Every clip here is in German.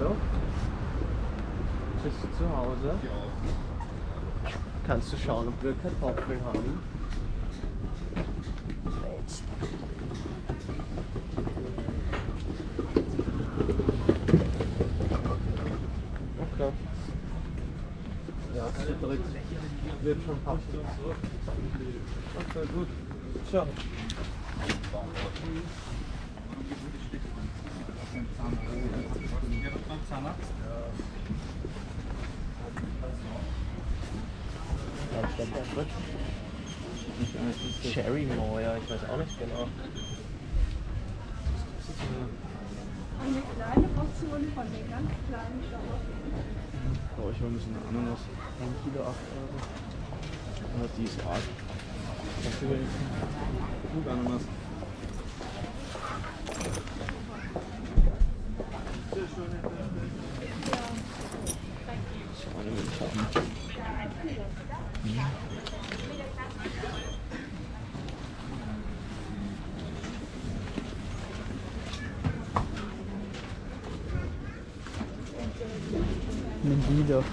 Hallo? Bist du zu Hause? Kannst du schauen, ob wir Kartoffeln haben? Okay. Ja, dritt wird schon passen. Okay, gut. Ciao. Was steckt da drin? Cherry Moor, ich weiß auch nicht genau. Eine kleine Portion von den ganz kleinen Schauern. Oh, ich hole ein bisschen Ananas. 1 Kilo 8 Euro. Ah, die ist arg. Gut Ananas? Mendido.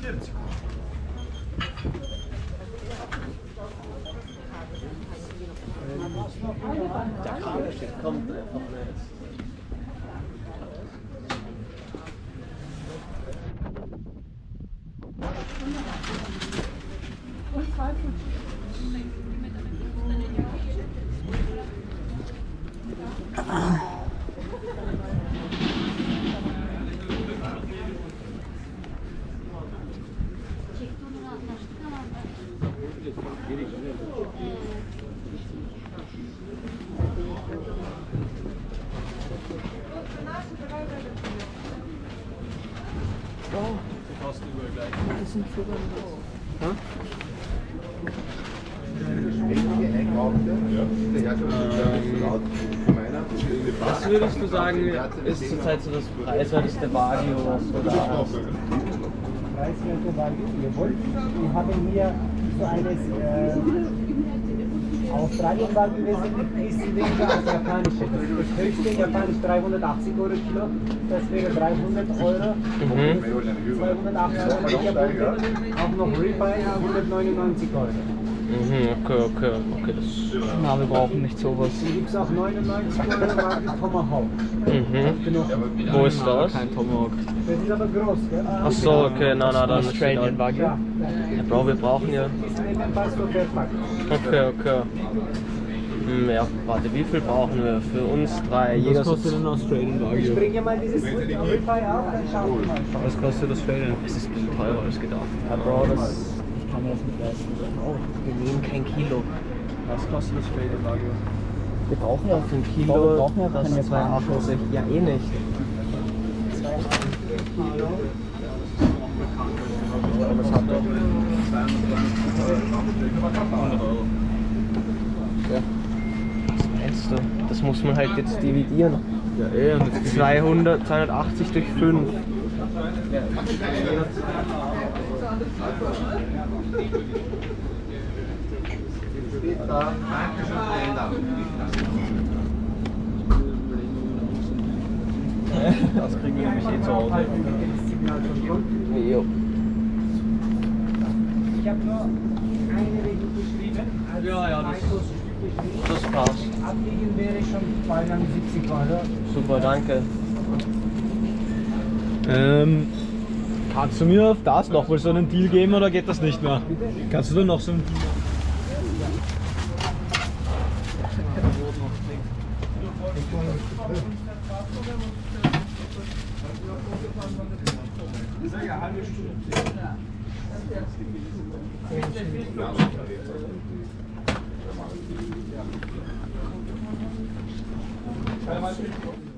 Kids. Ich haben. Nimm die doch. Der Kabel gleich. Was würdest du sagen, ist zurzeit so das preiswerteste Wagyu, was du da hast? preiswerte Wagyu jawohl. Wir haben hier so eines äh, Australien Wagyu wesentlich bisschen weniger als japanische. Das, höchste in Japanisch 380 Euro Kilo, das wäre 300 Euro. Mhm. 280 Euro auch noch Ribeye 199 Euro. Mhm, okay, okay, okay, das. Na, wir brauchen nicht sowas. Dann gibt es auch 99 Euro Tomahawk. Mhm. Wo ist das? Kein Tomahawk. Das ist aber groß, gell? Ach so, okay, na, na, dann Australian Wagyu. Ja, Ja, Bro, wir brauchen ja. Okay, okay. Hm, ja, warte, wie viel brauchen wir für uns drei? Jeder Was kostet ein Australian Ich Wagyu? bringe mal dieses Ribeye auf, dann schauen wir mal. Was kostet Australian? Es ist ein bisschen teurer als gedacht. Ja, Bro, das. Das nicht leisten. Oh, wir nehmen kein Kilo. Was kostet Australian Wagyu? Wir brauchen ja für ein Kilo. Bro, wir brauchen ja das keine 280. Ja, eh nicht. Was hat er? 100 Euro. Was meinst du? Das muss man halt jetzt dividieren. Ja, eh. Und jetzt 200, 280 durch 5. Das kriegen wir nämlich eh zu Hause. Jo. Ich habe nur eine Rechnung geschrieben. Ja, ja, das-. Das passt. Abwiegen wäre schon 270 Euro. Super, danke. Ähm, kannst du mir auf das noch mal so einen Deal geben oder geht das nicht mehr? Kannst du da noch so einen Deal Ja.